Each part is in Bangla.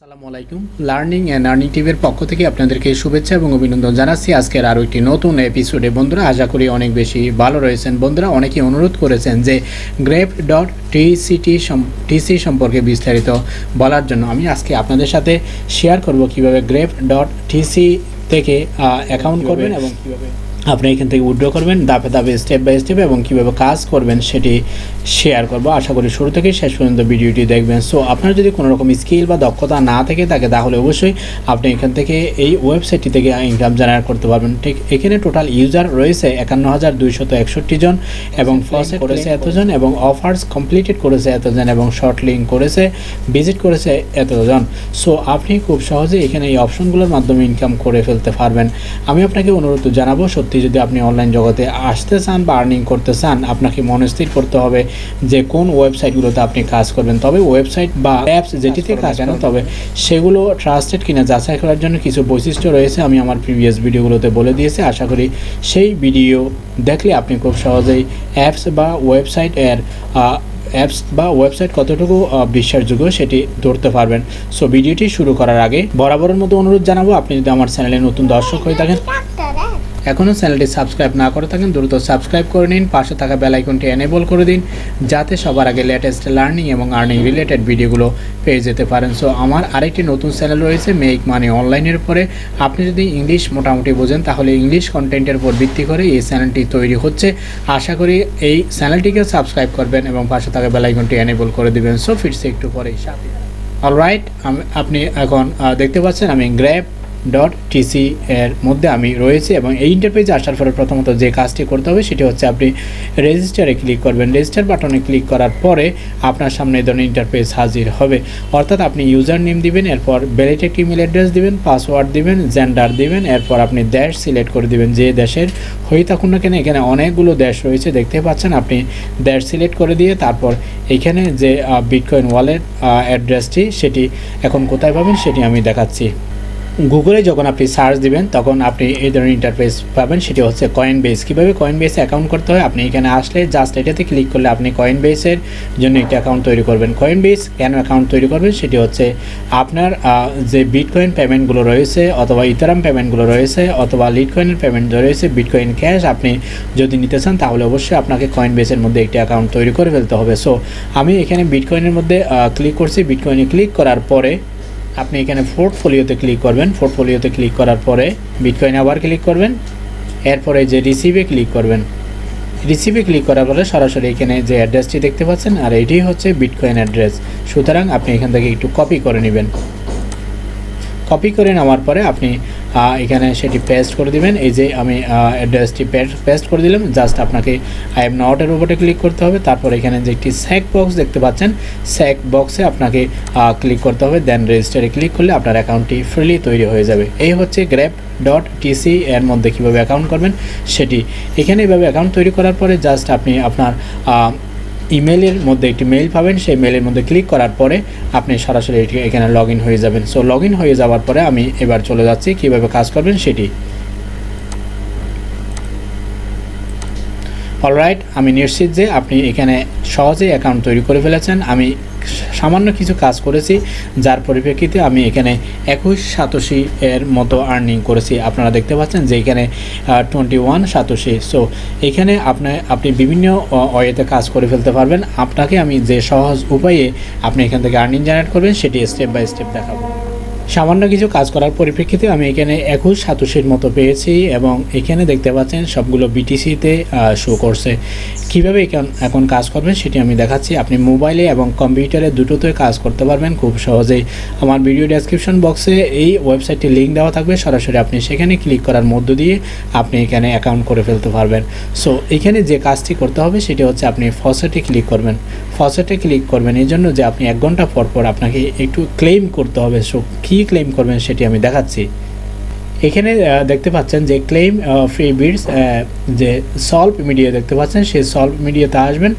আসসালামু আলাইকুম। লার্নিং অ্যান্ড আর্নিং টিভির পক্ষ থেকে আপনাদেরকে শুভেচ্ছা এবং অভিনন্দন জানাচ্ছি। আজকের আরও একটি নতুন এপিসোডে বন্ধুরা আশা করি অনেক বেশি ভালো রয়েছেন। বন্ধুরা অনেকেই অনুরোধ করেছেন যে গ্রেপ ডট টিসিটি টিসি সম্পর্কে বিস্তারিত বলার জন্য। আমি আজকে আপনাদের সাথে শেয়ার করব কীভাবে গ্রেপ ডট টিসি থেকে অ্যাকাউন্ট করবেন এবং কীভাবে আপনি এখান থেকে উইড্রো করবেন ধাপে ধাপে স্টেপ বাই স্টেপ এবং কীভাবে কাজ করবেন সেটি শেয়ার করব। আশা করি শুরু থেকে শেষ পর্যন্ত ভিডিওটি দেখবেন। সো আপনার যদি কোনো রকম স্কিল বা দক্ষতা না থেকে থাকে তাহলে অবশ্যই আপনি এখান থেকে এই ওয়েবসাইটটি থেকে ইনকাম জেনারেট করতে পারবেন। ঠিক এখানে টোটাল ইউজার রয়েছে একান্ন হাজার দুইশত একষট্টি জন এবং ফার্স্ট করেছে এতজন এবং অফার্স কমপ্লিটেড করেছে এতজন এবং শর্ট লিঙ্ক করেছে ভিজিট করেছে এতজন। সো আপনি খুব সহজে এখানে এই অপশনগুলোর মাধ্যমে ইনকাম করে ফেলতে পারবেন। আমি আপনাকে অনুরোধ জানাব সত্যি যদি আপনি অনলাইন জগতে আসতে চান বা আর্নিং করতে চান আপনাকে মনস্থির করতে হবে যে কোন ওয়েবসাইটগুলোতে আপনি কাজ করবেন। তবে ওয়েবসাইট বা অ্যাপস যেটিতে কাজ কেন তবে সেগুলো ট্রাস্টেড কিনা যাচাই করার জন্য কিছু বৈশিষ্ট্য রয়েছে আমি আমার প্রিভিয়াস ভিডিওগুলোতে বলে দিয়েছি। আশা করি সেই ভিডিও দেখলে আপনি খুব সহজেই অ্যাপস বা ওয়েবসাইট এর অ্যাপস বা ওয়েবসাইট কতটুকু বিশ্বাসযোগ্য সেটি ধরতে পারবেন। সো ভিডিওটি শুরু করার আগে বরাবরের মতো অনুরোধ জানাব আপনি যদি আমার চ্যানেলে নতুন দর্শক হয়ে থাকেন এখনও চ্যানেলটি সাবস্ক্রাইব না করে থাকেন, দ্রুত সাবস্ক্রাইব করে নিন, পাশে থাকা বেল আইকনটি এনেবল করে দিন, যাতে সবার আগে লেটেস্ট লার্নিং এবং আর্নিং রিলেটেড ভিডিওগুলো পেয়ে যেতে পারেন। সো আমার আরেকটি নতুন চ্যানেল রয়েছে মেক মানি অনলাইনের পরে আপনি যদি ইংলিশ মোটামুটি বোঝেন, তাহলে ইংলিশ কন্টেন্টের উপর ভিত্তি করে এই চ্যানেলটি তৈরি হচ্ছে। আশা করি এই চ্যানেলটিকে সাবস্ক্রাইব করবেন এবং পাশে থাকা বেল আইকনটি এনেবল করে দিবেন। সো ফিরছে একটু পরে সাথে। অলরাইট আপনি এখন দেখতে পাচ্ছেন, আমি গ্র্যাব ডট টিসি এর মধ্যে আমি রয়েছি এবং এই ইন্টারপেজে আসার পরে প্রথমত যে কাজটি করতে হবে সেটি হচ্ছে আপনি রেজিস্টারে ক্লিক করবেন। রেজিস্টার বাটনে ক্লিক করার পরে আপনার সামনে এই ধরনের ইন্টারপেজ হাজির হবে। অর্থাৎ আপনি ইউজার নেম দিবেন, এরপর ভ্যালিড একটি ইমেল অ্যাড্রেস দিবেন পাসওয়ার্ড দিবেন জেন্ডার দিবেন, এরপর আপনি দেশ সিলেক্ট করে দিবেন যে দেশের হয়ে থাকুন না কেন, এখানে অনেকগুলো দেশ রয়েছে দেখতে পাচ্ছেন আপনি দেশ সিলেক্ট করে দিয়ে তারপর এখানে যে বিটকয়েন ওয়ালেট অ্যাড্রেসটি সেটি এখন কোথায় পাবেন সেটি আমি দেখাচ্ছি। গুগলে যখন আপনি সার্চ দিবেন, তখন আপনি এই ধরনের ইন্টারফেস পাবেন। সেটি হচ্ছে কয়েন বেস কীভাবে কয়েন বেসে অ্যাকাউন্ট করতে হয়? আপনি এখানে আসলে জাস্ট এটাতে ক্লিক করলে আপনি কয়েন বেসের জন্য একটি অ্যাকাউন্ট তৈরি করবেন। কয়েন বেস কেন অ্যাকাউন্ট তৈরি করবেন? সেটি হচ্ছে আপনার যে বিটকয়েন পেমেন্টগুলো রয়েছে অথবা ইথারাম পেমেন্টগুলো রয়েছে অথবা লিটকয়েনের পেমেন্ট রয়েছে বিটকয়েন ক্যাশ আপনি যদি নিতে চান, তাহলে অবশ্যই আপনাকে কয়েন বেসের মধ্যে একটি অ্যাকাউন্ট তৈরি করে ফেলতে হবে। সো আমি এখানে বিটকয়েনের মধ্যে ক্লিক করছি। বিটকয়েনে ক্লিক করার পরে আপনি এখানে পোর্টফোলিওতে ক্লিক করবেন। পোর্টফোলিওতে ক্লিক করার পরে বিটকয়েন আবার ক্লিক করবেন। এরপরে যে রিসিভে ক্লিক করবেন। রিসিভে ক্লিক করার পরে সরাসরি এখানে যে অ্যাড্রেসটি দেখতে পাচ্ছেন, আর এটি হচ্ছে বিটকয়েন অ্যাড্রেস সুতরাং আপনি এখান থেকে একটু কপি করে নেবেন। কপি করে নেওয়ার পরে আপনি এখানে সেটি পেস্ট করে দিবেন। এই যে আমি অ্যাড্রেসটি পেস্ট করে দিলাম। জাস্ট আপনাকে আই এম নটের উপরে ক্লিক করতে হবে। তারপর এখানে যে একটি স্যাক বক্স দেখতে পাচ্ছেন স্যাক বক্সে আপনাকে ক্লিক করতে হবে। দেন রেজিস্টারে ক্লিক করলে আপনার অ্যাকাউন্টটি ফ্রিলি তৈরি হয়ে যাবে। এই হচ্ছে গ্র্যাপ ডট টিসি এর মধ্যে কীভাবে অ্যাকাউন্ট করবেন, সেটি এখানে এইভাবে অ্যাকাউন্ট তৈরি করার পরে জাস্ট আপনি আপনার ইমেলের মধ্যে একটি মেইল পাবেন, সেই মেইলের মধ্যে ক্লিক করার পরে আপনি সরাসরি এখানে লগ হয়ে যাবেন। সো লগ হয়ে যাওয়ার পরে আমি এবার চলে যাচ্ছি, কীভাবে কাজ করবেন সেটি। অলরাইট আমি নিশ্চিত যে আপনি এখানে সহজেই অ্যাকাউন্ট তৈরি করে ফেলেছেন। আমি সামান্য কিছু কাজ করেছি, যার পরিপ্রেক্ষিতে আমি এখানে একুশ সাতশি এর মতো আর্নিং করেছি। আপনারা দেখতে পাচ্ছেন যে এখানে টোয়েন্টি ওয়ান সাতশি। সো এখানে আপনার আপনি বিভিন্ন ওয়েতে কাজ করে ফেলতে পারবেন। আপনাকে আমি যে সহজ উপায়ে আপনি এখান থেকে আর্নিং জেনারেট করবেন, সেটি স্টেপ বাই স্টেপ দেখাবো। সামান্য কিছু কাজ করার পরিপ্রেক্ষিতে আমি এখানে একুশ সাতাশির মতো পেয়েছি এবং এখানে দেখতে পাচ্ছেন সবগুলো বিটিসিতে শো করছে। কীভাবে এখন কাজ করবেন সেটি আমি দেখাচ্ছি। আপনি মোবাইলে এবং কম্পিউটারে দুটোতে কাজ করতে পারবেন খুব সহজেই। আমার ভিডিও ডেসক্রিপশন বক্সে এই ওয়েবসাইটটি লিঙ্ক দেওয়া থাকবে। সরাসরি আপনি সেখানে ক্লিক করার মধ্য দিয়ে আপনি এখানে অ্যাকাউন্ট করে ফেলতে পারবেন। সো এখানে যে কাজটি করতে হবে সেটি হচ্ছে আপনি ফসেটে ক্লিক করবেন। ফসেটে ক্লিক করবেন এই জন্য যে আপনি এক ঘণ্টা পর পর আপনাকে একটু ক্লেম করতে হবে। সো কী ক্লেম করবেন সেটি আমি দেখাচ্ছি। এখানে দেখতে পাচ্ছেন যে ক্লেম ফ্রি বিডস যে সলভ মিডিয়া দেখতে পাচ্ছেন, সেই সলভ মিডিয়াতে আসবেন,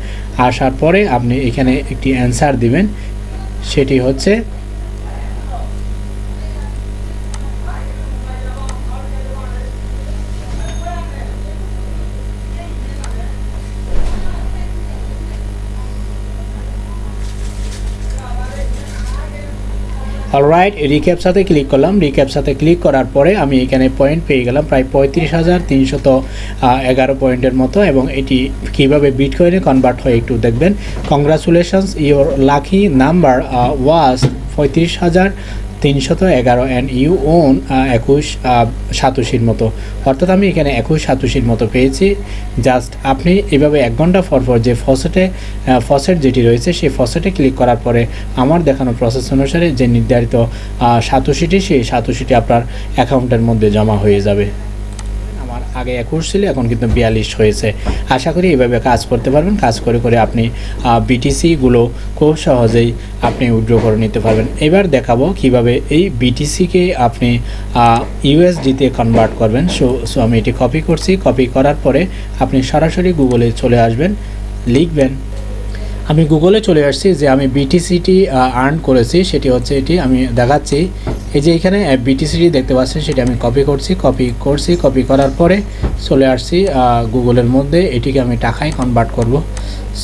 আসার পরে আপনি এখানে একটি অ্যান্সার দিবেন। সেটি হচ্ছে অলরাইট রিক্যাপ সাথে ক্লিক করলাম। রিক্যাপ সাথে ক্লিক করার পরে আমি এখানে পয়েন্ট পেয়ে গেলাম প্রায় পঁয়ত্রিশ হাজার তিনশত এগারো পয়েন্টের মতো এবং এটি কীভাবে বিটকয়েনে কনভার্ট হয় একটু দেখবেন। Congratulations your lucky number was পঁয়ত্রিশ হাজার তিনশত এগারো অ্যান্ড ইউ ওন একুশ সাতাশির মতো। অর্থাৎ আমি এখানে একুশ, সাতুশির মতো পেয়েছি। জাস্ট আপনি এভাবে এক ঘণ্টা পর পর যে ফসেটে ফসেট যেটি রয়েছে, সেই ফসেটে ক্লিক করার পরে আমার দেখানো প্রসেস অনুসারে যে নির্ধারিত সাতাশিটি, সেই সাতাশিটি আপনার অ্যাকাউন্টের মধ্যে জমা হয়ে যাবে। আগে একুশ ছিল, এখন কিন্তু বিয়াল্লিশ হয়েছে। আশা করি এইভাবে কাজ করতে পারবেন। কাজ করে করে আপনি বিটিসিগুলো খুব সহজেই আপনি উইড্রো করে নিতে পারবেন। এবার দেখাবো কীভাবে এই বিটিসিকে আপনি ইউএসডিতে কনভার্ট করবেন। সো সো আমি এটি কপি করছি। কপি করার পরে আপনি সরাসরি গুগলে চলে আসবেন, লিখবেন আমি গুগলে চলে আসছি যে আমি বিটিসিটি আর্ন করেছি, সেটি হচ্ছে এটি আমি দেখাচ্ছি। এই যে এখানে বিটিসিটি দেখতে পাচ্ছেন, সেটি আমি কপি করছি কপি করছি কপি করার পরে চলে আসছি গুগলের মধ্যে। এটিকে আমি টাকায় কনভার্ট করব।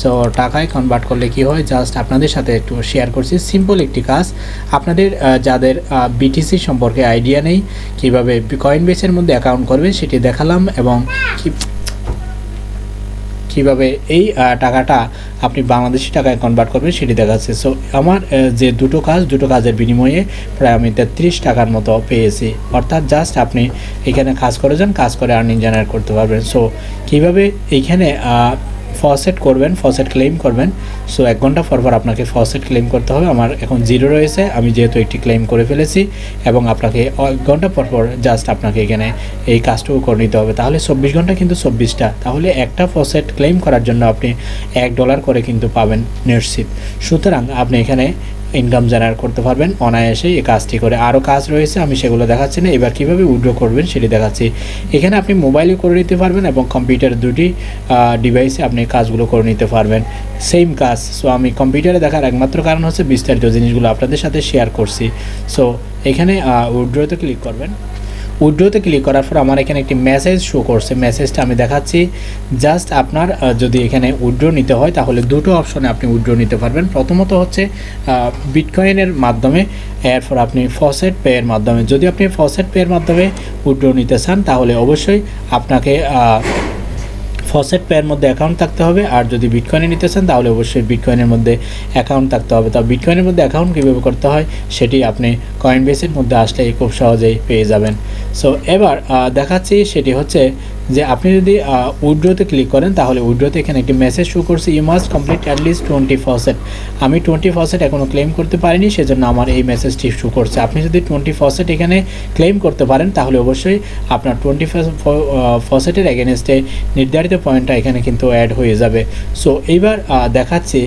সো টাকায় কনভার্ট করলে কি হয়? জাস্ট আপনাদের সাথে একটু শেয়ার করছি। সিম্পল একটি কাজ। আপনাদের যাদের বিটিসি সম্পর্কে আইডিয়া নেই, কীভাবে কয়েন বেসের মধ্যে অ্যাকাউন্ট করবে সেটি দেখালাম এবং কীভাবে এই টাকাটা আপনি বাংলাদেশি টাকায় কনভার্ট করবেন সেটি দেখাচ্ছে। সো আমার যে দুটো কাজ, দুটো কাজের বিনিময়ে প্রায় আমি তেত্রিশ টাকার মতো পেয়েছি। অর্থাৎ জাস্ট আপনি এখানে কাজ করে যান, কাজ করে আর্নিং জেনারেট করতে পারবেন। সো কীভাবে এইখানে ফসেট করবেন ফসেট ক্লেম করবেন। সো এক ঘণ্টা পরপর পর আপনাকে ফসেট ক্লেম করতে হবে। আমার এখন জিরো রয়েছে। আমি যেহেতু একটি ক্লেম করে ফেলেছি এবং আপনাকে এক ঘণ্টা পরপর পর জাস্ট আপনাকে এখানে এই কাজটুকু করে নিতে হবে। তাহলে চব্বিশ ঘণ্টা কিন্তু চব্বিশটা। তাহলে একটা ফসেট ক্লেম করার জন্য আপনি এক ডলার করে কিন্তু পাবেন নেটশিপ সুতরাং আপনি এখানে ইনকাম জেনারেট করতে পারবেন। অনায়াসেই এই কাজটি করে আরও কাজ রয়েছে, আমি সেগুলো দেখাচ্ছি না। এবার কীভাবে উইড্রো করবেন সেটি দেখাচ্ছি। এখানে আপনি মোবাইলে করে নিতে পারবেন এবং কম্পিউটার দুটি ডিভাইসে আপনি কাজগুলো করে নিতে পারবেন। সেম কাজ। সো আমি কম্পিউটারে দেখার একমাত্র কারণ হচ্ছে বিস্তারিত জিনিসগুলো আপনাদের সাথে শেয়ার করছি। সো এখানে উইড্রোতে ক্লিক করবেন। উইড্রোতে ক্লিক করার পর আমার এখানে একটি মেসেজ শো করছে। মেসেজটা আমি দেখাচ্ছি। জাস্ট আপনার যদি এখানে উইড্রো নিতে হয়, তাহলে দুটো অপশনে আপনি উইড্রো নিতে পারবেন। প্রথমত হচ্ছে বিটকয়েনের মাধ্যমে, এরপর আপনি ফসেট পেয়ের মাধ্যমে। যদি আপনি ফসেট পেয়ের মাধ্যমে উইড্রো নিতে চান, তাহলে অবশ্যই আপনাকে ফসেট পেয়ের মধ্যে অ্যাকাউন্ট থাকতে হবে। আর যদি বিটকয়েনে নিতে চান, তাহলে অবশ্যই বিটকয়েনের মধ্যে অ্যাকাউন্ট থাকতে হবে। তা বিটকয়েনের মধ্যে অ্যাকাউন্ট কীভাবে করতে হয়, সেটি আপনি কয়েন বেসের মধ্যে আসলে খুব সহজেই পেয়ে যাবেন। সো এবার দেখাচ্ছি সেটি হচ্ছে যে আপনি যদি উইড্রোতে ক্লিক করেন, তাহলে উইড্রোতে এখানে একটি মেসেজ শো করছে you must complete at least twenty percent আমি টোয়েন্টি পার্সেন্ট এখনও ক্লেম করতে পারিনি, সেজন্য আমার এই মেসেজটি শো করছে। আপনি যদি টোয়েন্টি পার্সেন্ট এখানে ক্লেম করতে পারেন, তাহলে অবশ্যই আপনার টোয়েন্টি পার্সেন্টের এগেনস্টে নির্ধারিত পয়েন্টটা এখানে কিন্তু অ্যাড হয়ে যাবে। সো এইবার দেখাচ্ছি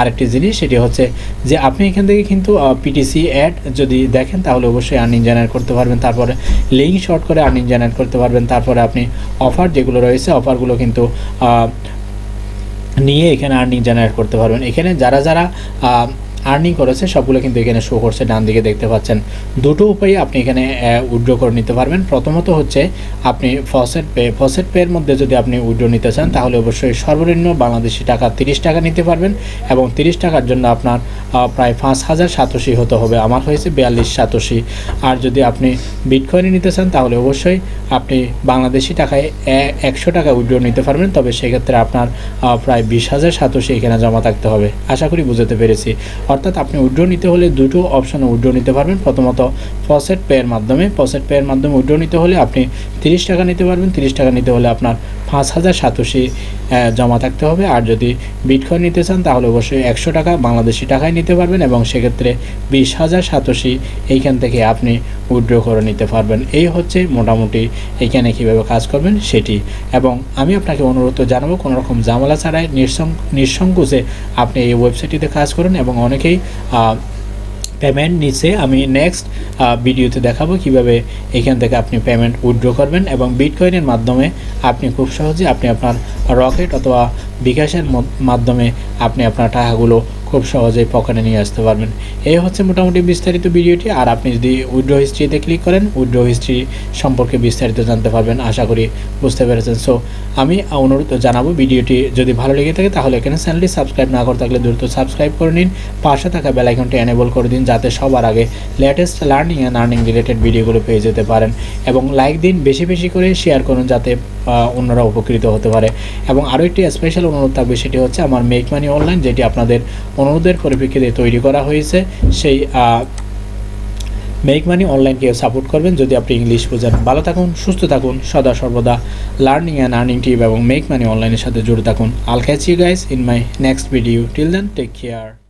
আরেকটি জিনিস, সেটি হচ্ছে যে আপনি এখান থেকে কিন্তু পিটিসি অ্যাড যদি দেখেন, তাহলে অবশ্যই আর্নিং জেনারেট করতে পারবেন। তারপরে লিঙ্ক শর্ট করে আর্নিং জেনারেট করতে পারবেন। তারপরে আপনি অফার যেগুলো রয়েছে অফারগুলো কিন্তু নিয়ে এখানে আর্নিং জেনারেট করতে পারবেন। এখানে যারা যারা আর্নিং করেছে, সবগুলো কিন্তু এখানে শো করছে, ডান দিকে দেখতে পাচ্ছেন। দুটো উপায়ে আপনি এখানে উইড্রো করে নিতে পারবেন। প্রথমত হচ্ছে, আপনি ফসেট পে ফসেট পের মধ্যে যদি আপনি উইড্রো নিতে চান, তাহলে অবশ্যই সর্বনিম্ন বাংলাদেশি টাকা তিরিশ টাকা নিতে পারবেন এবং তিরিশ টাকার জন্য আপনার প্রায় পাঁচ হাজার সাতাশি হতে হবে। আমার হয়েছে বিয়াল্লিশ সাতাশি। আর যদি আপনি বিটকয়েনে নিতে চান, তাহলে অবশ্যই আপনি বাংলাদেশি টাকায় একশো টাকা উইড্রো নিতে পারবেন। তবে সেক্ষেত্রে আপনার প্রায় বিশ হাজার সাতাশি এখানে জমা থাকতে হবে। আশা করি বুঝতে পেরেছি। অর্থাৎ আপনি উইড্রো নিতে হলে দুটো অপশানে উইড্রো নিতে পারবেন। প্রথমত ফসেট পেয়ের মাধ্যমে। ফসেট পেয়ের মাধ্যমে উড্রো নিতে হলে আপনি তিরিশ টাকা নিতে পারবেন। তিরিশ টাকা নিতে হলে আপনার পাঁচ হাজার সাতাশি জমা থাকতে হবে। আর যদি বিটকয়েন নিতে চান, তাহলে অবশ্যই একশো টাকা বাংলাদেশি টাকায় নিতে পারবেন এবং সেক্ষেত্রে বিশ হাজার সাতাশি এইখান থেকে আপনি উইড্রো করে নিতে পারবেন। এই হচ্ছে মোটামুটি এখানে কীভাবে কাজ করবেন সেটি। এবং আমি আপনাকে অনুরোধ জানাব কোনো রকম জামালা ছাড়াই নিঃসংকোচে আপনি এই ওয়েবসাইটটিতে কাজ করুন এবং অনেকেই পেমেন্ট নিচে আমি নেক্সট ভিডিওতে দেখাবো কীভাবে এখান থেকে আপনি পেমেন্ট উইথড্র করবেন এবং বিটকয়েনের মাধ্যমে আপনি খুব সহজে আপনি আপনার রকেট অথবা বিকাশের মাধ্যমে আপনি আপনার টাকাগুলো খুব সহজেই পকেটে নিয়ে আসতে পারবেন। এই হচ্ছে মোটামুটি বিস্তারিত ভিডিওটি। আর আপনি যদি উইড্রো হিস্ট্রিতে ক্লিক করেন উইড্রো হিস্ট্রি সম্পর্কে বিস্তারিত জানতে পারবেন, আশা করি বুঝতে পেরেছেন। সো আমি অনুরোধ জানাব ভিডিওটি যদি ভালো লেগে থাকে, তাহলে এখানে চ্যানেলটি সাবস্ক্রাইব না করে থাকলে দ্রুত সাবস্ক্রাইব করে নিন। পাশে থাকা বেল আইকনটি এনেবল করে দিন, যাতে সবার আগে latest learning and earning related ভিডিওগুলো পেয়ে যেতে পারেন। এবং লাইক দিন, বেশি বেশি করে শেয়ার করুন, যাতে অন্যরা উপকৃত হতে পারে। এবং আরও একটি স্পেশাল অনুরোধ থাকবে, সেটি হচ্ছে আমার মেক মানি অনলাইন যেটি আপনাদের অনুরোধের পরিপ্রেক্ষিতে তৈরি করা হয়েছে। সেই মেক মানি অনলাইনকে সাপোর্ট করবেন। যদি আপনি ইংলিশ বোঝেন। ভালো থাকুন, সুস্থ থাকুন। সদা সর্বদা লার্নিং অ্যান্ড আর্নিং টিপ এবং মেক মানি অনলাইনের সাথে জুড়ে থাকুন। I'll catch you guys in my next video till then take care